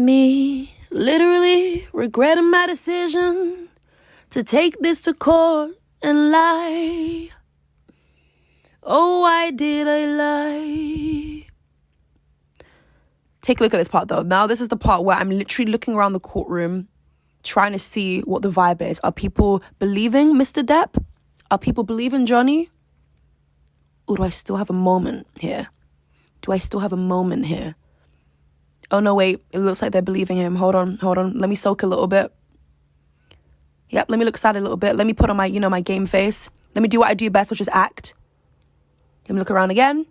Me literally regretting my decision to take this to court and lie. Oh, why did I lie? Take a look at this part though. Now, this is the part where I'm literally looking around the courtroom trying to see what the vibe is. Are people believing Mr. Depp? Are people believing Johnny? Or do I still have a moment here? Do I still have a moment here? Oh no, wait, it looks like they're believing him. Hold on, hold on. Let me soak a little bit. Yep, let me look sad a little bit. Let me put on my, you know, my game face. Let me do what I do best, which is act. Let me look around again.